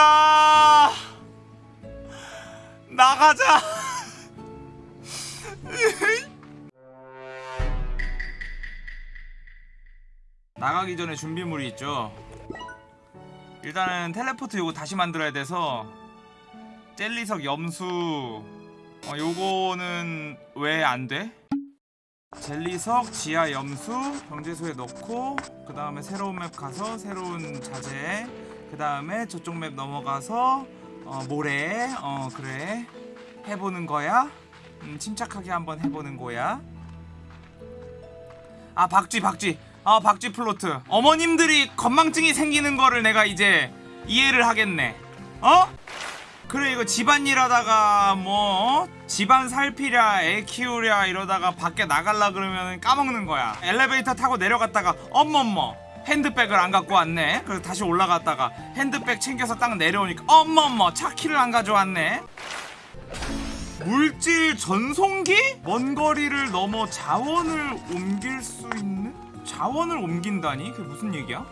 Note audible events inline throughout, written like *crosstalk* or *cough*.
나간다. 나가자. 나가기 전에 준비물이 있죠. 일단은 텔레포트 요거 다시 만들어야 돼서 젤리석 염수. 어, 요거는 왜 안 돼? 젤리석 지하 염수 경제소에 넣고 그 다음에 새로운 맵 가서 새로운 자재 그 다음에 저쪽 맵 넘어가서 어, 모래 어 그래. 해보는 거야? 음, 침착하게 한번 해보는 거야. 아 박쥐 박쥐. 아 박쥐 plot. 어머님들이 건망증이 생기는 거를 내가 이제 이해를 하겠네. 어? 그래 이거 집안일 하다가 뭐 어? 집안 살피랴 애 키우랴 이러다가 밖에 나갈라 그러면 까먹는 거야. 엘리베이터 타고 내려갔다가 어머머 핸드백을 안 갖고 왔네 그래서 다시 올라갔다가 핸드백 챙겨서 딱 내려오니까 어머머 차키를 안 가져왔네 물질 전송기? 먼 거리를 넘어 자원을 옮길 수 있는? 자원을 옮긴다니? 그게 무슨 얘기야?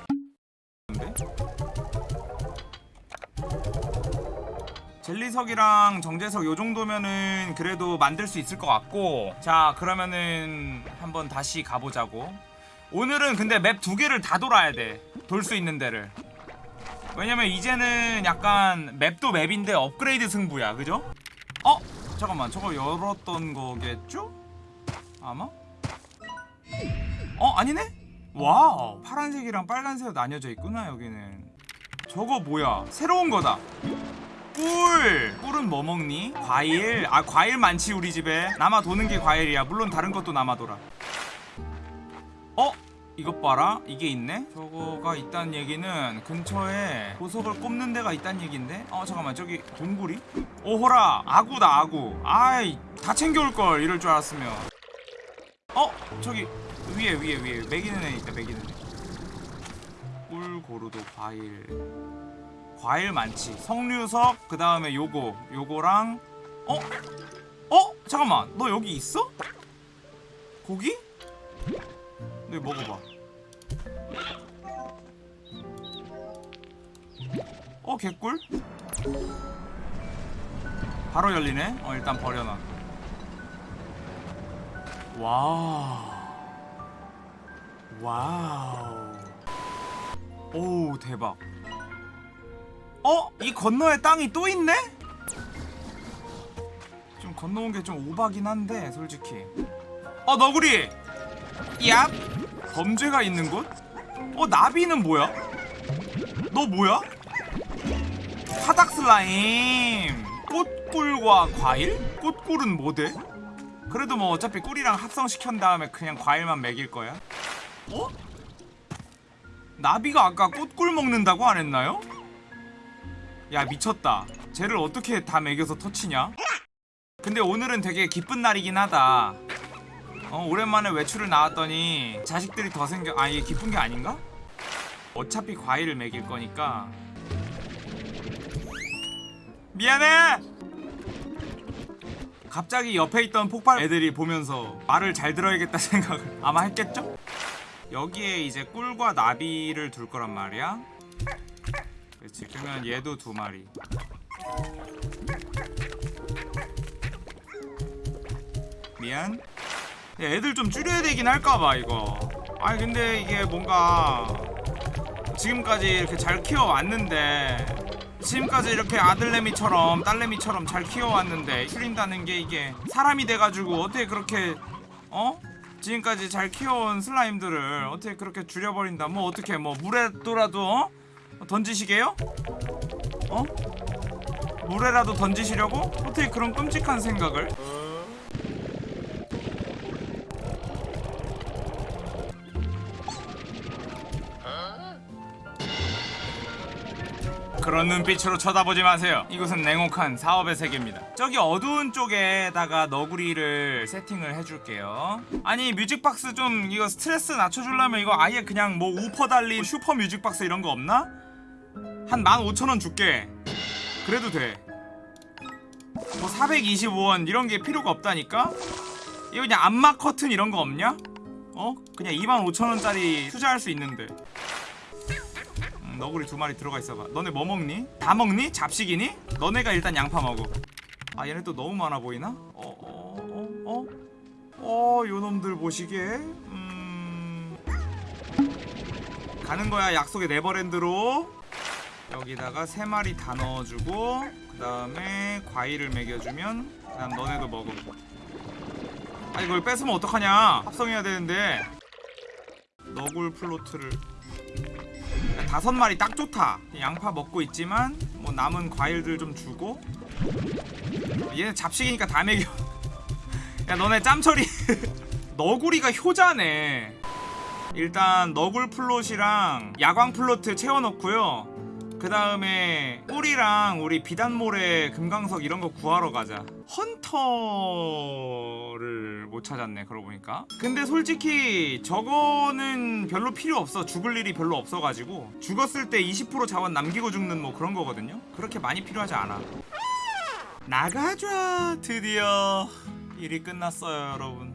젤리석이랑 정제석 요 정도면은 그래도 만들 수 있을 것 같고 자 그러면은 한번 다시 가보자고 오늘은 근데 맵 두 개를 다 돌아야 돼 돌 수 있는 데를 왜냐면 이제는 약간 맵도 맵인데 업그레이드 승부야 그죠? 어? 잠깐만 저거 열었던 거겠죠? 아마? 어? 아니네? wow 파란색이랑 빨간색 나뉘어져 있구나 여기는 저거 뭐야 새로운 거다 꿀! 꿀은 뭐 먹니? 과일? 아 과일 많지 우리 집에 남아 도는 게 과일이야 물론 다른 것도 남아 돌아 어? 이것 봐라 이게 있네 저거가 있다는 얘기는 근처에 보석을 꼽는 데가 있다는 얘긴데 어 잠깐만 저기 동굴이? 오호라 아구다 아구 아이 다 챙겨올걸 이럴 줄 알았으면 어? 저기 위에 위에 위에 매기는 애 있다 매기는 애 꿀 고르도 과일 과일 많지 석류석 그 다음에 요거 요거랑 어? 어? 잠깐만 너 여기 있어? 고기? 네 먹어봐 어 개꿀? 바로 열리네? 어 일단 버려놔 와우 와우 오 대박 어? 이 건너에 땅이 또 있네? 좀 건너온 게 좀 오바긴 한데 솔직히 어 너구리 얍 범죄가 있는 곳? 어 나비는 뭐야? 너 뭐야? 사닥 슬라임 꽃꿀과 과일? 꽃꿀은 뭐대? 그래도 뭐 어차피 꿀이랑 합성시킨 다음에 그냥 과일만 먹일 거야 어? 나비가 아까 꽃꿀 먹는다고 안 했나요? 야 미쳤다 쟤를 어떻게 다 먹여서 터치냐? 근데 오늘은 되게 기쁜 날이긴 하다 어 오랜만에 외출을 나왔더니 자식들이 더 생겨 아 이게 기쁜 게 아닌가? 어차피 과일을 먹일 거니까 미안해! 갑자기 옆에 있던 폭발 애들이 보면서 말을 잘 들어야겠다 *laughs* 생각을 아마 했겠죠? 여기에 이제 꿀과 나비를 둘 거란 말이야 그렇지 그러면 얘도 두 마리 미안 애들 좀 줄여야 되긴 할까봐 이거 아니 근데 이게 뭔가 지금까지 이렇게 잘 키워왔는데 지금까지 이렇게 아들내미처럼 딸내미처럼 잘 키워왔는데 줄인다는 게 이게 사람이 돼가지고 어떻게 그렇게 어? 지금까지 잘 키워온 슬라임들을 어떻게 그렇게 줄여버린다 뭐 어떻게 뭐 물에도라도 어? 던지시게요? 어? 물에라도 던지시려고? 어떻게 그런 끔찍한 생각을? 그런 눈빛으로 쳐다보지 마세요 이곳은 냉혹한 사업의 세계입니다 저기 어두운 쪽에다가 너구리를 세팅을 해줄게요 아니 music box 좀 이거 스트레스 낮춰주려면 이거 아예 그냥 뭐 우퍼 달린 슈퍼 music box 이런 거 없나? 한 15,000원 줄게 그래도 돼뭐 425원 이런 게 필요가 없다니까? 이거 그냥 안마 커튼 이런 거 없냐? 어? 그냥 25,000원짜리 투자할 수 있는데 음, 너구리 두 마리 들어가 있어봐 너네 뭐 먹니? 다 먹니? 잡식이니? 너네가 일단 양파 먹어 아 얘네 또 너무 많아 보이나? 어어 어 어? 어? 어 요놈들 보시게 음... 가는 거야 약속의 네버랜드로 여기다가 세 마리 다 넣어주고 그 다음에 과일을 먹여주면 그 다음 너네도 먹어 아 이걸 뺏으면 어떡하냐 합성해야 되는데 너굴 플로트를 다섯 마리 딱 좋다. 양파 먹고 있지만 뭐 남은 과일들 좀 주고. 얘는 잡식이니까 다 먹여. *laughs* 야 너네 짬처리. *laughs* 너구리가 효자네. 일단 너굴 plot이랑 야광 plot 채워놓고요. 그 다음에 꿀이랑 우리 비단모래 금강석 이런 거 구하러 가자 hunter를 못 찾았네 그러고 보니까. 근데 솔직히 저거는 별로 필요 없어. 죽을 일이 별로 없어가지고. 죽었을 때 20% 자원 남기고 죽는 뭐 그런 거거든요. 그렇게 많이 필요하지 않아. 나가줘 드디어. 일이 끝났어요 여러분.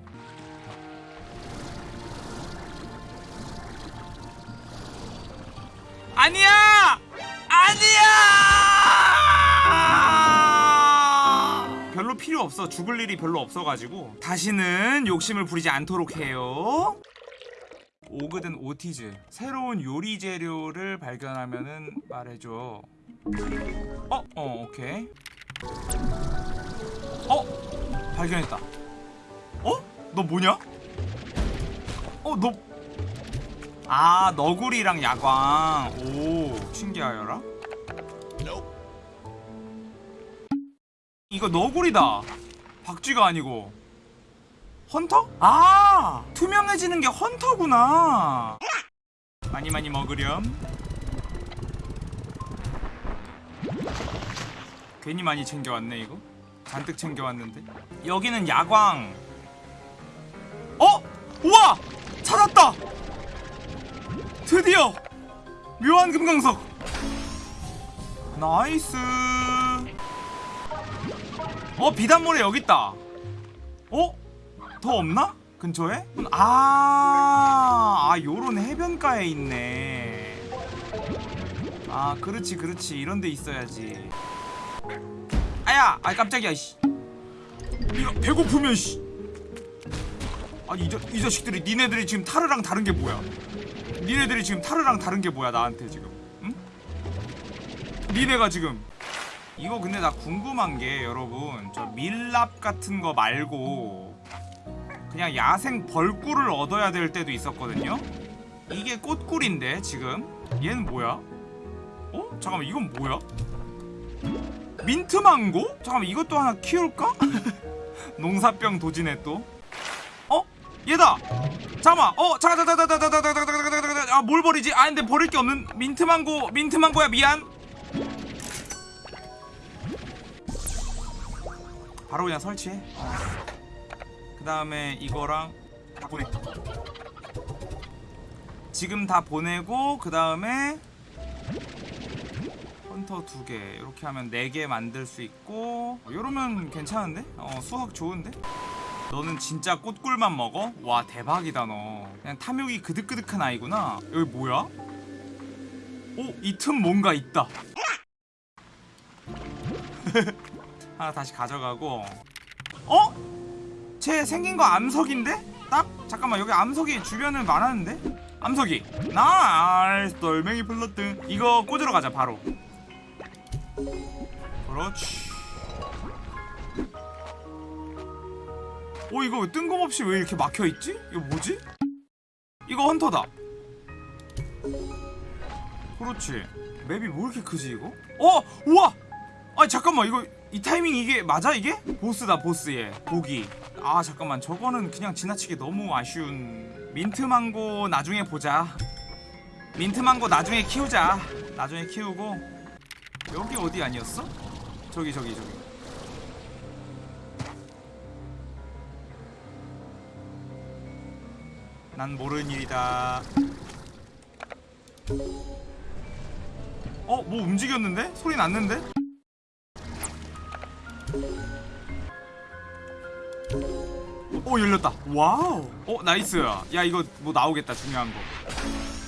아니야! 필요 없어. 죽을 일이 별로 없어가지고 다시는 욕심을 부리지 않도록 해요. 오그든 오티즈 새로운 요리 재료를 발견하면은 말해줘. 어, 어, 오케이. 어, 발견했다. 어? 너 뭐냐? 어, 너 아 너구리랑 야광 오 신기하여라 이거 너구리다. 박쥐가 아니고. 헌터? 아 투명해지는 게 헌터구나. 많이 많이 먹으렴. 괜히 많이 챙겨왔네 이거. 잔뜩 챙겨왔는데. 여기는 야광. 어? 우와! 찾았다! 드디어! 묘한 금강석. nice 어 비단모래 여기 있다 어? 더 없나? 근처에? 아, 아 요런 해변가에 있네 아 그렇지 그렇지 이런 데 있어야지 아야 아 깜짝이야 씨 이거 배고프면 씨 아니 이, 자, 이 자식들이 니네들이 지금 타르랑 다른 게 뭐야 니네들이 지금 타르랑 다른 게 뭐야 나한테 지금 응? 니네가 지금 이거 근데 나 궁금한 게 여러분 저 밀랍 같은 거 말고 그냥 야생 벌꿀을 얻어야 될 때도 있었거든요 이게 꽃꿀인데 지금 얘는 뭐야? 어? 잠깐만 이건 뭐야? 민트망고? 잠깐만 이것도 하나 키울까? 농사병 도지네 또 어? 얘다! 잠깐만 어 잠깐 잠깐 잠깐 잠깐 잠깐 잠깐 잠깐 아뭘 버리지? 아 근데 버릴 게 없는 민트망고 민트망고야 미안 바로 그냥 설치해 그 다음에 이거랑 다 보내 지금 다 보내고 그 다음에 헌터 두 개 이렇게 하면 네 개 만들 수 있고 이러면 괜찮은데? 어 수학 좋은데? 너는 진짜 꽃꿀만 먹어? 와 대박이다 너 그냥 탐욕이 그득그득한 아이구나 여기 뭐야? 오 이 틈 뭔가 있다 *laughs* 하나 다시 가져가고 어? 쟤 생긴 거 암석인데? 딱? 잠깐만 여기 암석이 주변에 많았는데? 암석이 nice 돌멩이 plot 이거 꽂으러 가자 바로 그렇지 어 이거 뜬금없이 왜 이렇게 막혀있지? 이거 뭐지? 이거 헌터다 그렇지 맵이 뭐 이렇게 크지 이거? 어! 우와! 아 잠깐만 이거 이 타이밍 이게 맞아 이게? 보스다 보스예 보기 아 잠깐만 저거는 그냥 지나치게 너무 아쉬운 민트망고 나중에 보자 민트망고 나중에 키우자 나중에 키우고 여기 어디 아니었어? 저기 저기 저기 난 모르는 일이다 어? 뭐 움직였는데? 소리 났는데? 오 열렸다 wow 어 nice 야 이거 뭐 나오겠다 중요한 거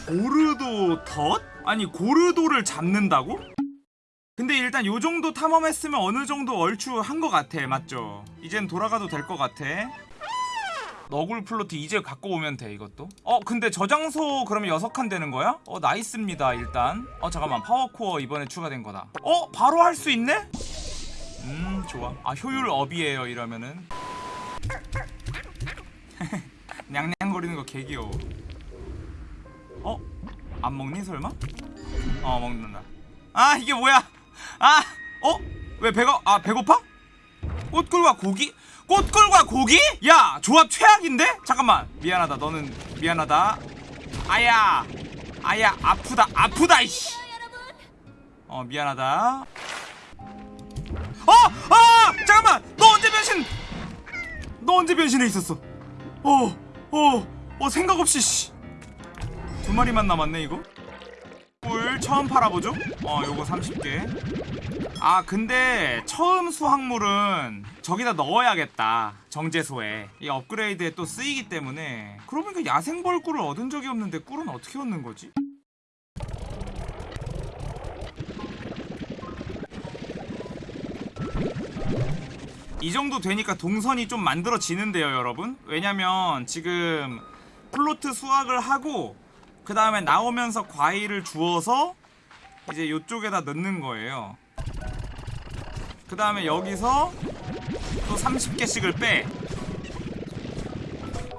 고르도 덧? 아니 고르도를 잡는다고? 근데 일단 요 정도 탐험했으면 어느 정도 얼추 한 것 같아 맞죠? 이젠 돌아가도 될 것 같아 너굴 plot 이제 갖고 오면 돼 이것도 어 근데 저장소 그러면 여섯 칸 되는 거야? 어 nice입니다 일단 어 잠깐만 power core 이번에 추가된 거다 어 바로 할 수 있네? 음 좋아 아 효율 업이에요 이러면은 *laughs* 냥냥거리는 거 개귀여워 어? 안 먹니 설마? 어 먹는다 아 이게 뭐야 아 어? 왜 배가 아 배고파? 꽃꿀과 고기? 꽃꿀과 고기? 야 조합 최악인데? 잠깐만 미안하다 너는 미안하다 아야 아야 아프다 아프다 이씨 어 미안하다 어! 아! 잠깐만 너 언제 변신 너 언제 변신해 있었어 어, 어, 어 생각 없이 씨. 두 마리만 남았네 이거. 꿀 처음 팔아보죠. 어, 요거 30개. 아, 근데 처음 수확물은 저기다 넣어야겠다. 정제소에. 이 업그레이드에 또 쓰이기 때문에. 그러고 보니까 야생벌 꿀을 얻은 적이 없는데 꿀은 어떻게 얻는 거지? 이 정도 되니까 동선이 좀 만들어지는데요, 여러분. 왜냐면 지금 플로트 수확을 하고 그 다음에 나오면서 과일을 주워서 이제 요쪽에다 넣는 거예요. 그 다음에 여기서 또 30개씩을 빼.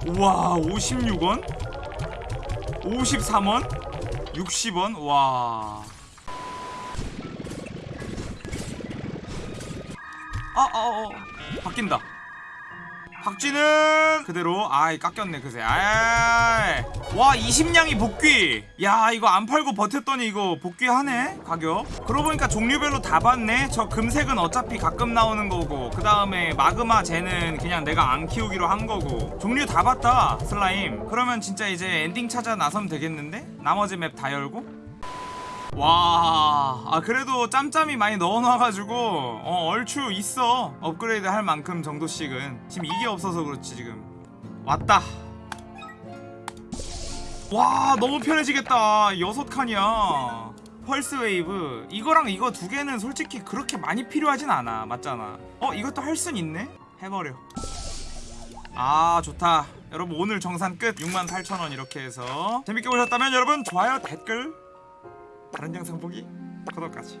우와, 56원? 53원? 60원? 와. 아, 어, 어, 어. 바뀐다. 박쥐는 그대로 아이 깎였네 그새. 아이. 와 20냥이 복귀. 야 이거 안 팔고 버텼더니 이거 복귀하네 가격. 그러고 보니까 종류별로 다 봤네. 저 금색은 어차피 가끔 나오는 거고 그 다음에 마그마 쟤는 그냥 내가 안 키우기로 한 거고. 종류 다 봤다 슬라임. 그러면 진짜 이제 엔딩 찾아 나서면 되겠는데? 나머지 맵 다 열고 와, 아 그래도 짬짬이 많이 넣어놔가지고 어 얼추 있어 업그레이드 할 만큼 정도씩은 지금 이게 없어서 그렇지 지금 왔다. 와 너무 편해지겠다 여섯 칸이야. 펄스 웨이브 이거랑 이거 두 개는 솔직히 그렇게 많이 필요하진 않아 맞잖아. 어 이것도 할 순 있네. 해버려. 아 좋다. 여러분 오늘 정산 끝 68,000원 이렇게 해서 재밌게 보셨다면 여러분 좋아요 댓글 다른 영상 보기 구독까지